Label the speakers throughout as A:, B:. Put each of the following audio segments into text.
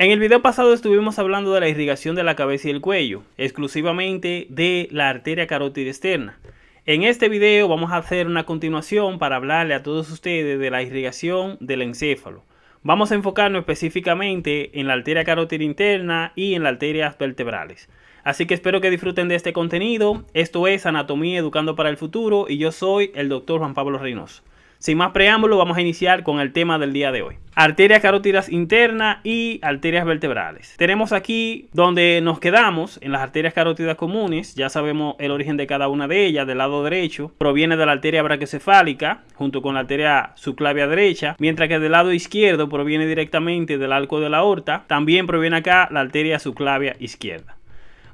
A: En el video pasado estuvimos hablando de la irrigación de la cabeza y el cuello, exclusivamente de la arteria carótida externa. En este video vamos a hacer una continuación para hablarle a todos ustedes de la irrigación del encéfalo. Vamos a enfocarnos específicamente en la arteria carótida interna y en las arterias vertebrales. Así que espero que disfruten de este contenido. Esto es Anatomía Educando para el Futuro y yo soy el doctor Juan Pablo Reynoso. Sin más preámbulo, vamos a iniciar con el tema del día de hoy. Arterias carótidas internas y arterias vertebrales. Tenemos aquí donde nos quedamos, en las arterias carótidas comunes, ya sabemos el origen de cada una de ellas, del lado derecho, proviene de la arteria brachiocefálica, junto con la arteria subclavia derecha, mientras que del lado izquierdo proviene directamente del arco de la aorta, también proviene acá la arteria subclavia izquierda.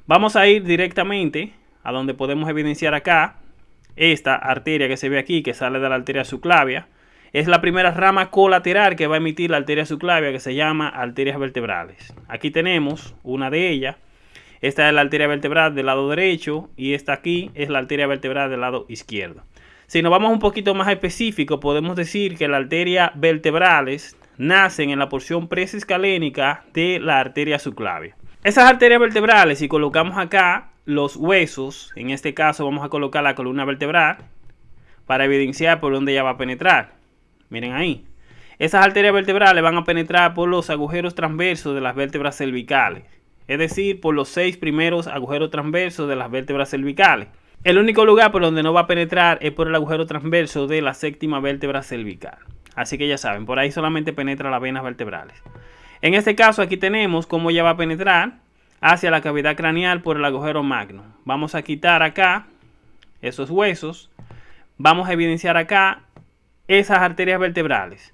A: Vamos a ir directamente a donde podemos evidenciar acá esta arteria que se ve aquí, que sale de la arteria subclavia, es la primera rama colateral que va a emitir la arteria subclavia que se llama arterias vertebrales. Aquí tenemos una de ellas. Esta es la arteria vertebral del lado derecho y esta aquí es la arteria vertebral del lado izquierdo. Si nos vamos un poquito más específico, podemos decir que las arterias vertebrales nacen en la porción presescalénica de la arteria subclavia. Esas arterias vertebrales, si colocamos acá los huesos, en este caso vamos a colocar la columna vertebral para evidenciar por dónde ella va a penetrar. Miren ahí. Esas arterias vertebrales van a penetrar por los agujeros transversos de las vértebras cervicales, es decir, por los seis primeros agujeros transversos de las vértebras cervicales. El único lugar por donde no va a penetrar es por el agujero transverso de la séptima vértebra cervical. Así que ya saben, por ahí solamente penetra las venas vertebrales. En este caso aquí tenemos cómo ella va a penetrar hacia la cavidad craneal por el agujero magno. Vamos a quitar acá esos huesos. Vamos a evidenciar acá esas arterias vertebrales.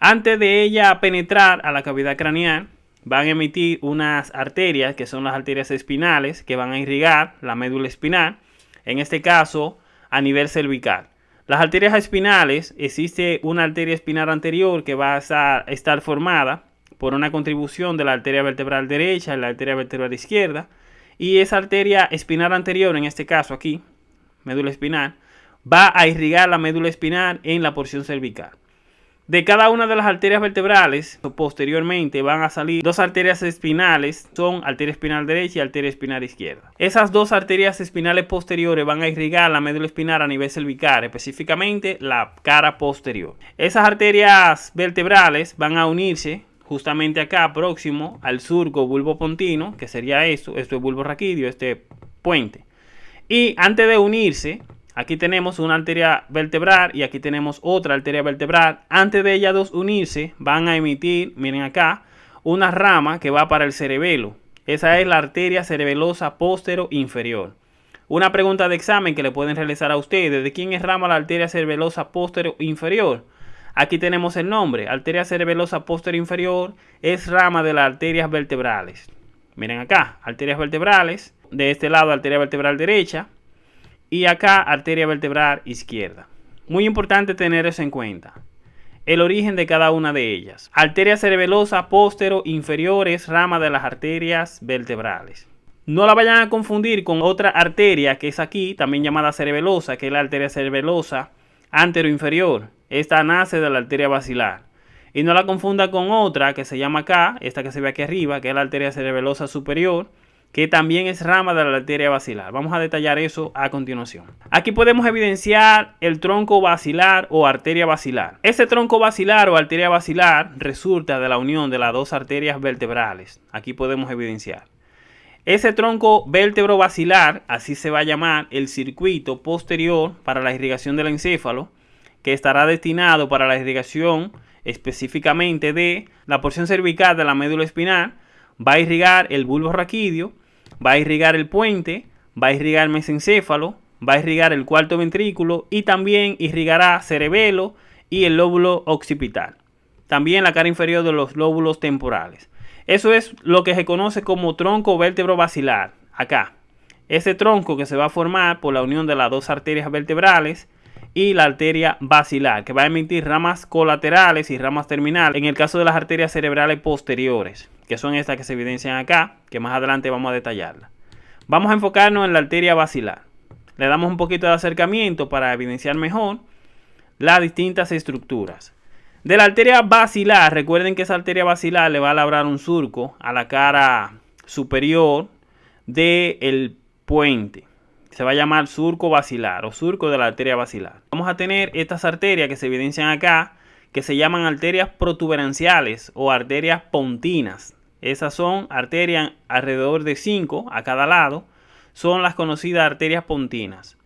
A: Antes de ella penetrar a la cavidad craneal, van a emitir unas arterias que son las arterias espinales que van a irrigar la médula espinal, en este caso a nivel cervical. Las arterias espinales, existe una arteria espinal anterior que va a estar formada por una contribución de la arteria vertebral derecha y la arteria vertebral izquierda. Y esa arteria espinal anterior, en este caso aquí, médula espinal, va a irrigar la médula espinal en la porción cervical. De cada una de las arterias vertebrales, posteriormente van a salir dos arterias espinales, son arteria espinal derecha y arteria espinal izquierda. Esas dos arterias espinales posteriores van a irrigar la médula espinal a nivel cervical, específicamente la cara posterior. Esas arterias vertebrales van a unirse justamente acá próximo al surco bulbo pontino, que sería esto, esto es bulbo raquídeo, este puente. Y antes de unirse, aquí tenemos una arteria vertebral y aquí tenemos otra arteria vertebral. Antes de ellas dos unirse, van a emitir, miren acá, una rama que va para el cerebelo. Esa es la arteria cerebelosa postero inferior. Una pregunta de examen que le pueden realizar a ustedes, ¿de quién es rama la arteria cerebelosa postero inferior? Aquí tenemos el nombre, arteria cerebelosa posterior inferior, es rama de las arterias vertebrales. Miren acá, arterias vertebrales, de este lado arteria vertebral derecha y acá arteria vertebral izquierda. Muy importante tener eso en cuenta. El origen de cada una de ellas. Arteria cerebelosa postero inferior es rama de las arterias vertebrales. No la vayan a confundir con otra arteria que es aquí, también llamada cerebelosa, que es la arteria cerebelosa antero inferior. Esta nace de la arteria basilar. Y no la confunda con otra que se llama acá, esta que se ve aquí arriba, que es la arteria cerebelosa superior, que también es rama de la arteria basilar. Vamos a detallar eso a continuación. Aquí podemos evidenciar el tronco basilar o arteria basilar. Este tronco basilar o arteria basilar resulta de la unión de las dos arterias vertebrales. Aquí podemos evidenciar. Ese tronco vértebro basilar, así se va a llamar el circuito posterior para la irrigación del encéfalo, que estará destinado para la irrigación específicamente de la porción cervical de la médula espinal, va a irrigar el bulbo raquídeo, va a irrigar el puente, va a irrigar el mesencéfalo, va a irrigar el cuarto ventrículo y también irrigará cerebelo y el lóbulo occipital. También la cara inferior de los lóbulos temporales. Eso es lo que se conoce como tronco vértebro basilar. Acá. Ese tronco que se va a formar por la unión de las dos arterias vertebrales y la arteria basilar, que va a emitir ramas colaterales y ramas terminales en el caso de las arterias cerebrales posteriores, que son estas que se evidencian acá, que más adelante vamos a detallarla. Vamos a enfocarnos en la arteria basilar. Le damos un poquito de acercamiento para evidenciar mejor las distintas estructuras. De la arteria basilar, recuerden que esa arteria basilar le va a labrar un surco a la cara superior del puente. Se va a llamar surco basilar o surco de la arteria basilar. Vamos a tener estas arterias que se evidencian acá, que se llaman arterias protuberanciales o arterias pontinas. Esas son arterias alrededor de 5 a cada lado. Son las conocidas arterias pontinas.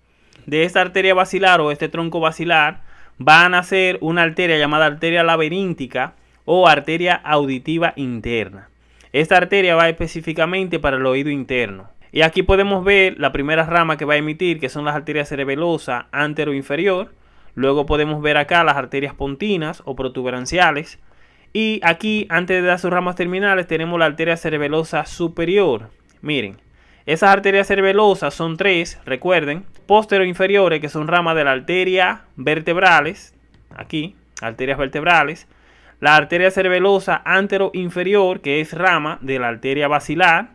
A: De esta arteria basilar o este tronco basilar va a nacer una arteria llamada arteria laberíntica o arteria auditiva interna. Esta arteria va específicamente para el oído interno. Y aquí podemos ver la primera rama que va a emitir, que son las arterias cerebelosa antero inferior. Luego podemos ver acá las arterias pontinas o protuberanciales. Y aquí, antes de dar sus ramas terminales, tenemos la arteria cerebelosa superior. Miren, esas arterias cerebelosas son tres, recuerden, postero inferiores, que son ramas de la arteria vertebrales, aquí, arterias vertebrales, la arteria cerebelosa antero inferior, que es rama de la arteria basilar,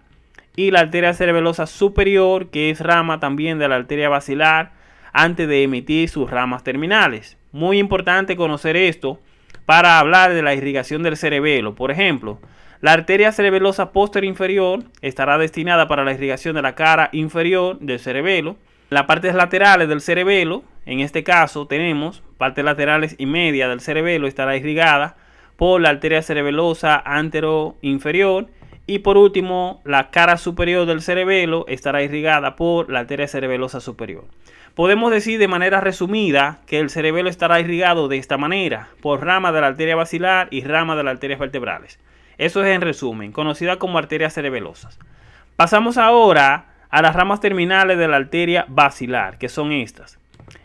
A: y la arteria cerebelosa superior, que es rama también de la arteria basilar, antes de emitir sus ramas terminales. Muy importante conocer esto para hablar de la irrigación del cerebelo. Por ejemplo, la arteria cerebelosa posterior inferior estará destinada para la irrigación de la cara inferior del cerebelo. Las partes laterales del cerebelo, en este caso tenemos partes laterales y media del cerebelo estará irrigada por la arteria cerebelosa antero inferior y por último la cara superior del cerebelo estará irrigada por la arteria cerebelosa superior. Podemos decir de manera resumida que el cerebelo estará irrigado de esta manera por rama de la arteria basilar y rama de las arterias vertebrales. Eso es en resumen, conocida como arterias cerebelosas. Pasamos ahora a las ramas terminales de la arteria basilar, que son estas.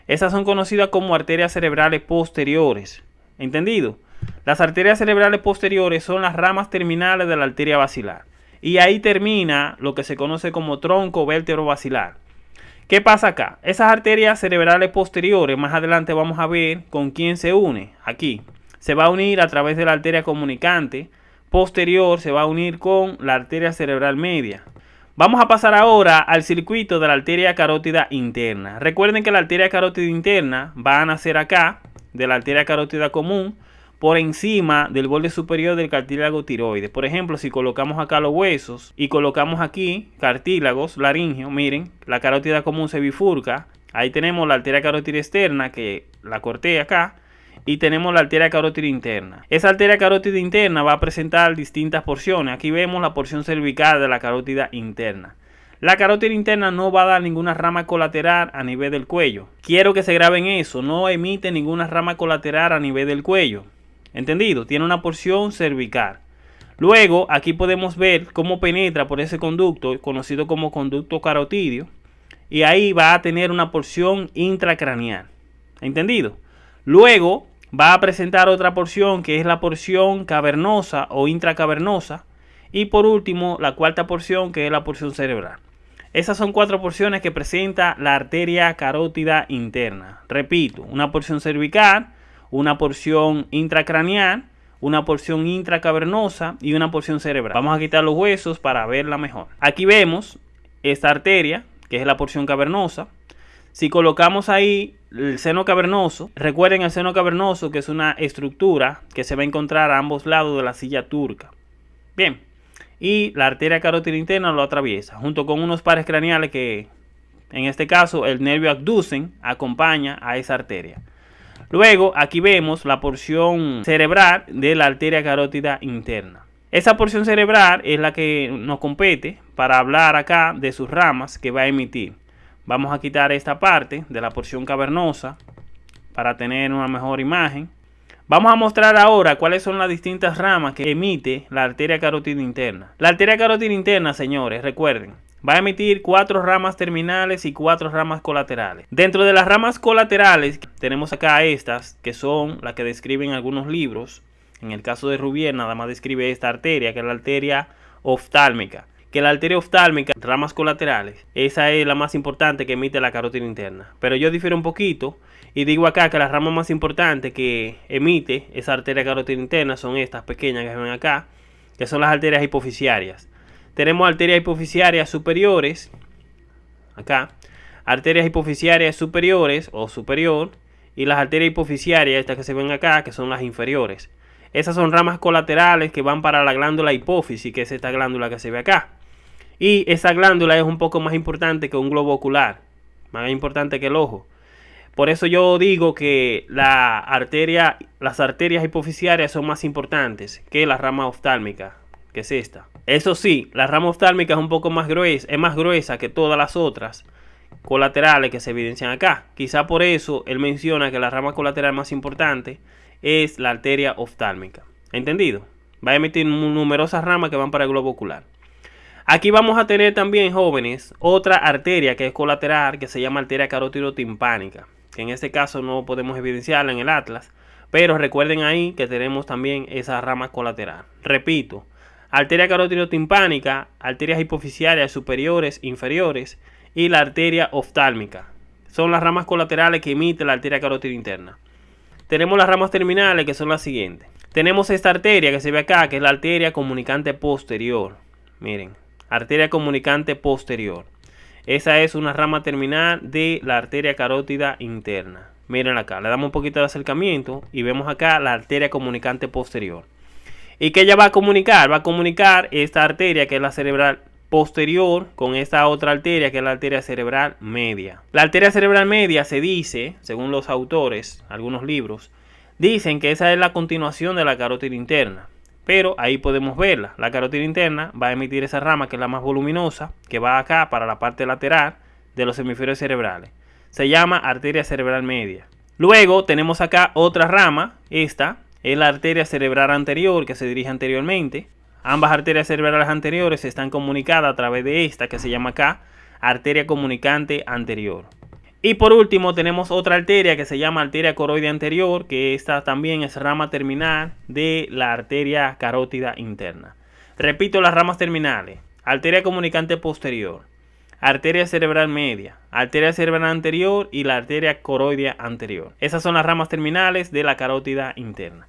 A: Estas son conocidas como arterias cerebrales posteriores. ¿Entendido? Las arterias cerebrales posteriores son las ramas terminales de la arteria basilar. Y ahí termina lo que se conoce como tronco vértebro basilar. ¿Qué pasa acá? Esas arterias cerebrales posteriores, más adelante vamos a ver con quién se une. Aquí. Se va a unir a través de la arteria comunicante. Posterior se va a unir con la arteria cerebral media. Vamos a pasar ahora al circuito de la arteria carótida interna. Recuerden que la arteria carótida interna va a nacer acá, de la arteria carótida común, por encima del borde superior del cartílago tiroides. Por ejemplo, si colocamos acá los huesos y colocamos aquí cartílagos laringio, miren, la carótida común se bifurca. Ahí tenemos la arteria carótida externa que la corté acá y tenemos la arteria carótida interna. Esa arteria carótida interna va a presentar distintas porciones. Aquí vemos la porción cervical de la carótida interna. La carótida interna no va a dar ninguna rama colateral a nivel del cuello. Quiero que se graben eso, no emite ninguna rama colateral a nivel del cuello. ¿Entendido? Tiene una porción cervical. Luego, aquí podemos ver cómo penetra por ese conducto, conocido como conducto carotidio. Y ahí va a tener una porción intracraneal. ¿Entendido? Luego, va a presentar otra porción que es la porción cavernosa o intracavernosa. Y por último, la cuarta porción que es la porción cerebral. Esas son cuatro porciones que presenta la arteria carótida interna. Repito, una porción cervical, una porción intracraneal, una porción intracavernosa y una porción cerebral. Vamos a quitar los huesos para verla mejor. Aquí vemos esta arteria, que es la porción cavernosa. Si colocamos ahí el seno cavernoso, recuerden el seno cavernoso que es una estructura que se va a encontrar a ambos lados de la silla turca. Bien, y la arteria carótida interna lo atraviesa, junto con unos pares craneales que, en este caso, el nervio abducen acompaña a esa arteria. Luego aquí vemos la porción cerebral de la arteria carótida interna. Esa porción cerebral es la que nos compete para hablar acá de sus ramas que va a emitir. Vamos a quitar esta parte de la porción cavernosa para tener una mejor imagen. Vamos a mostrar ahora cuáles son las distintas ramas que emite la arteria carótida interna. La arteria carótida interna, señores, recuerden, va a emitir cuatro ramas terminales y cuatro ramas colaterales. Dentro de las ramas colaterales tenemos acá estas que son las que describen algunos libros. En el caso de Rubier nada más describe esta arteria que es la arteria oftálmica. Que la arteria oftálmica, ramas colaterales, esa es la más importante que emite la carótida interna. Pero yo difiero un poquito y digo acá que las ramas más importantes que emite esa arteria carótida interna son estas pequeñas que ven acá, que son las arterias hipoficiarias. Tenemos arterias hipoficiarias superiores, acá, arterias hipoficiarias superiores o superior, y las arterias hipofisiarias, estas que se ven acá, que son las inferiores. Esas son ramas colaterales que van para la glándula hipófisis, que es esta glándula que se ve acá. Y esa glándula es un poco más importante que un globo ocular, más importante que el ojo. Por eso yo digo que la arteria, las arterias hipofisiarias son más importantes que la rama oftálmica, que es esta. Eso sí, la rama oftálmica es un poco más gruesa, es más gruesa que todas las otras colaterales que se evidencian acá. Quizá por eso él menciona que la rama colateral más importante es la arteria oftálmica. ¿Entendido? Va a emitir numerosas ramas que van para el globo ocular. Aquí vamos a tener también, jóvenes, otra arteria que es colateral que se llama arteria carótido-timpánica que en este caso no podemos evidenciarla en el atlas, pero recuerden ahí que tenemos también esa rama colateral. Repito, arteria carótido-timpánica, arterias hipofisiarias superiores, inferiores y la arteria oftálmica. Son las ramas colaterales que emite la arteria carótida interna. Tenemos las ramas terminales que son las siguientes. Tenemos esta arteria que se ve acá, que es la arteria comunicante posterior. Miren, arteria comunicante posterior. Esa es una rama terminal de la arteria carótida interna. Miren acá, le damos un poquito de acercamiento y vemos acá la arteria comunicante posterior. ¿Y qué ella va a comunicar? Va a comunicar esta arteria que es la cerebral posterior con esta otra arteria que es la arteria cerebral media. La arteria cerebral media se dice, según los autores, algunos libros, dicen que esa es la continuación de la carótida interna. Pero ahí podemos verla. La carótida interna va a emitir esa rama que es la más voluminosa, que va acá para la parte lateral de los hemisferios cerebrales. Se llama arteria cerebral media. Luego tenemos acá otra rama, esta es la arteria cerebral anterior que se dirige anteriormente. Ambas arterias cerebrales anteriores están comunicadas a través de esta que se llama acá arteria comunicante anterior. Y por último tenemos otra arteria que se llama arteria coroidea anterior, que esta también es rama terminal de la arteria carótida interna. Repito las ramas terminales. Arteria comunicante posterior, arteria cerebral media, arteria cerebral anterior y la arteria coroidea anterior. Esas son las ramas terminales de la carótida interna.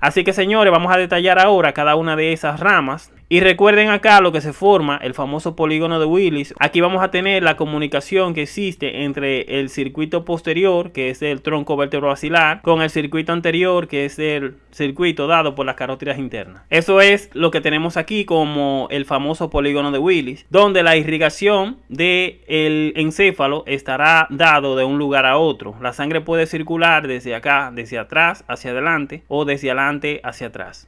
A: Así que señores, vamos a detallar ahora cada una de esas ramas. Y recuerden acá lo que se forma, el famoso polígono de Willis. Aquí vamos a tener la comunicación que existe entre el circuito posterior, que es el tronco vertebrovascular, con el circuito anterior, que es el circuito dado por las carótidas internas. Eso es lo que tenemos aquí como el famoso polígono de Willis, donde la irrigación del el encéfalo estará dado de un lugar a otro. La sangre puede circular desde acá, desde atrás hacia adelante o desde adelante hacia atrás.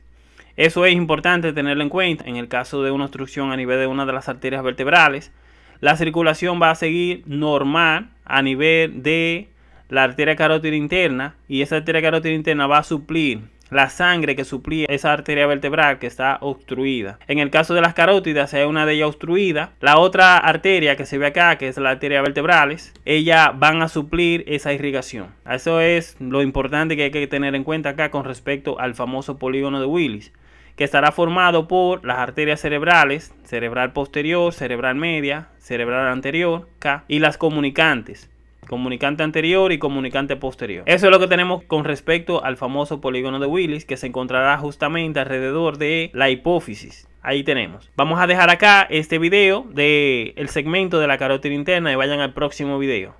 A: Eso es importante tenerlo en cuenta en el caso de una obstrucción a nivel de una de las arterias vertebrales. La circulación va a seguir normal a nivel de la arteria carótida interna y esa arteria carótida interna va a suplir la sangre que suplía esa arteria vertebral que está obstruida. En el caso de las carótidas, hay una de ellas obstruida, la otra arteria que se ve acá, que es la arteria vertebrales, ellas van a suplir esa irrigación. Eso es lo importante que hay que tener en cuenta acá con respecto al famoso polígono de Willis que estará formado por las arterias cerebrales, cerebral posterior, cerebral media, cerebral anterior, y las comunicantes, comunicante anterior y comunicante posterior. Eso es lo que tenemos con respecto al famoso polígono de Willis que se encontrará justamente alrededor de la hipófisis. Ahí tenemos. Vamos a dejar acá este video del el segmento de la carótida interna y vayan al próximo video.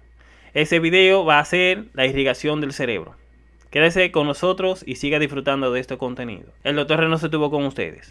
A: Ese video va a ser la irrigación del cerebro. Quédese con nosotros y siga disfrutando de este contenido. El doctor Reno se tuvo con ustedes.